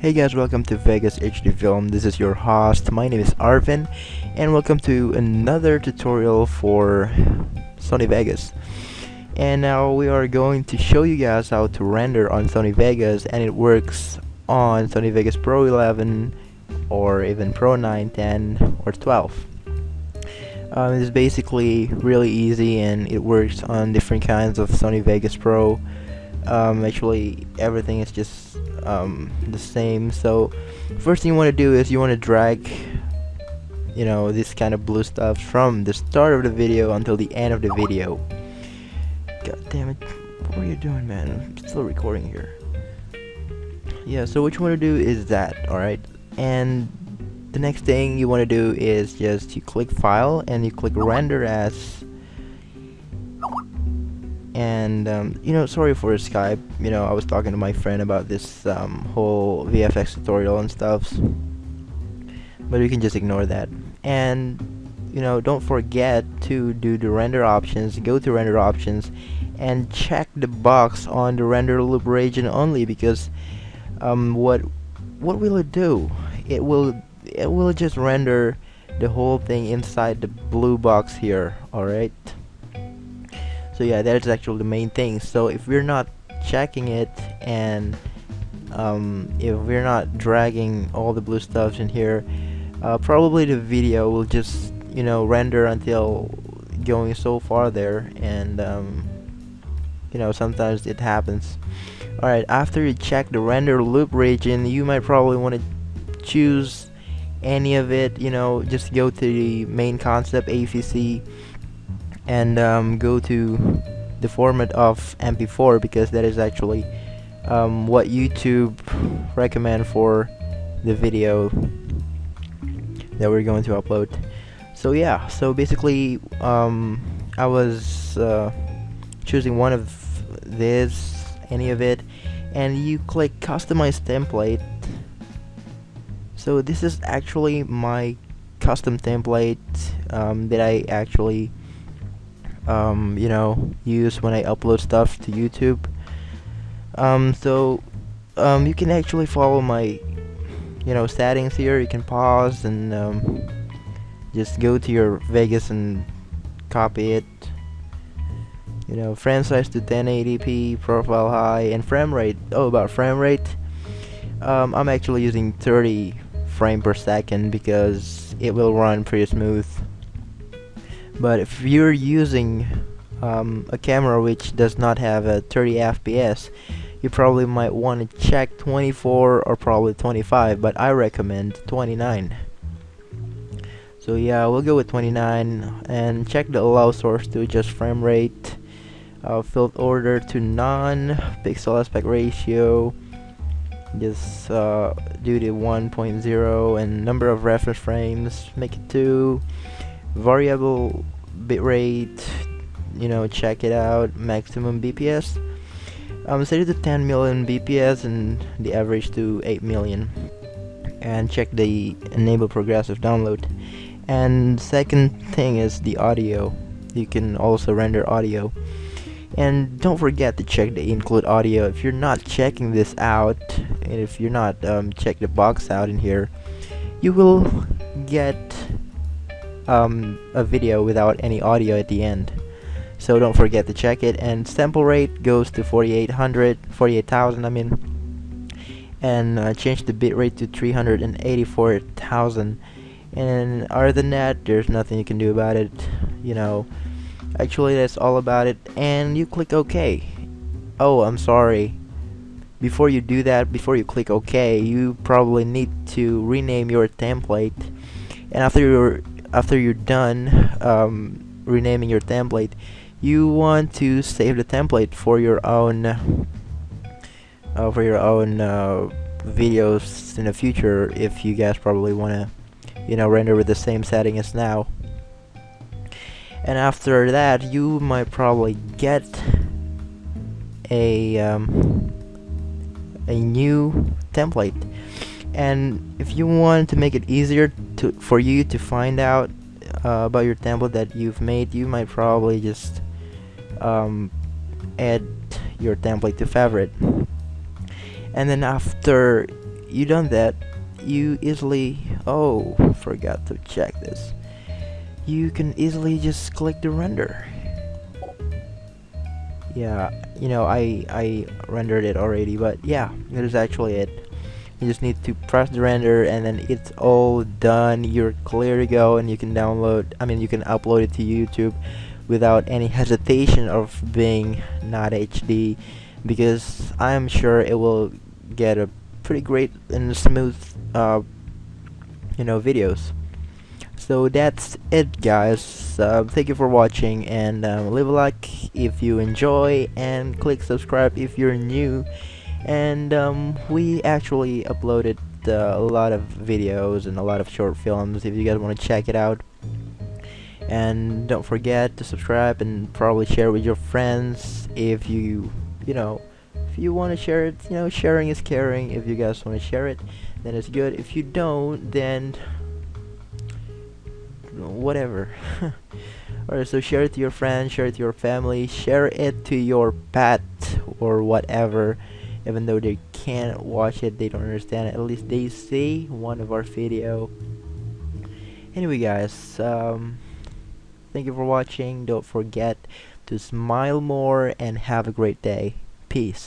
Hey guys, welcome to Vegas HD Film. This is your host. My name is Arvin, and welcome to another tutorial for Sony Vegas. And now we are going to show you guys how to render on Sony Vegas, and it works on Sony Vegas Pro 11 or even Pro 9, 10, or 12. Um, it's basically really easy, and it works on different kinds of Sony Vegas Pro. Um, actually, everything is just um, the same. So first thing you want to do is you want to drag you know this kind of blue stuff from the start of the video until the end of the video. God damn it. What are you doing man? I'm still recording here. Yeah so what you want to do is that alright? And the next thing you want to do is just you click file and you click render as and um, you know sorry for Skype. You know I was talking to my friend about this um, whole VFX tutorial and stuff. But you can just ignore that. And you know don't forget to do the render options go to render options and check the box on the render loop region only because um, what what will it do? It will it will just render the whole thing inside the blue box here alright so yeah that is actually the main thing. So if we're not checking it and um, if we're not dragging all the blue stuff in here uh, probably the video will just you know render until going so far there and um, you know sometimes it happens. Alright after you check the render loop region you might probably want to choose any of it you know just go to the MainConcept AVC and um, go to the format of MP4 because that is actually um, what YouTube recommend for the video that we're going to upload. So yeah so basically um, I was uh, choosing one of this any of it and you click customize template. So this is actually my custom template um, that I actually um, you know use when I upload stuff to YouTube. Um, so um, you can actually follow my you know settings here. You can pause and um, just go to your Vegas and copy it. You know frame size to 1080p profile high and frame rate oh about frame rate. Um, I'm actually using 30 frame per second because it will run pretty smooth but if you're using um, a camera which does not have a 30 fps you probably might want to check 24 or probably 25 but I recommend 29 so yeah we'll go with 29 and check the allow source to adjust frame rate uh, order to none pixel aspect ratio just uh, do the 1.0 and number of reference frames make it 2 variable bitrate you know check it out maximum bps um, set it to 10 million bps and the average to 8 million. And check the enable progressive download. And second thing is the audio. You can also render audio. And don't forget to check the include audio. If you're not checking this out and if you're not um, check the box out in here you will get um, a video without any audio at the end. So don't forget to check it. And sample rate goes to 4800 48,000 I mean. And uh, change the bitrate to 384,000 and other than that there's nothing you can do about it you know. Actually that's all about it. And you click OK. Oh I'm sorry. Before you do that before you click OK you probably need to rename your template. And after you're after you're done um, renaming your template you want to save the template for your own uh, for your own uh, videos in the future if you guys probably want to you know render with the same setting as now. And after that you might probably get a um, a new template and if you want to make it easier to for you to find out uh, about your template that you've made you might probably just um, add your template to favorite. And then after you done that you easily oh forgot to check this. You can easily just click the render. Yeah you know I I rendered it already but yeah that is actually it you just need to press the render and then it's all done. You're clear to go and you can download I mean you can upload it to YouTube without any hesitation of being not HD because I'm sure it will get a pretty great and smooth uh, you know videos. So that's it guys. Uh, thank you for watching and um, leave a like if you enjoy and click subscribe if you're new and um, we actually uploaded uh, a lot of videos and a lot of short films if you guys want to check it out. And don't forget to subscribe and probably share with your friends if you you know if you want to share it you know sharing is caring. If you guys want to share it then it's good. If you don't then whatever. Alright so share it to your friends share it to your family share it to your pet or whatever even though they can't watch it they don't understand it. At least they see one of our video. Anyway guys um, thank you for watching. Don't forget to smile more and have a great day. Peace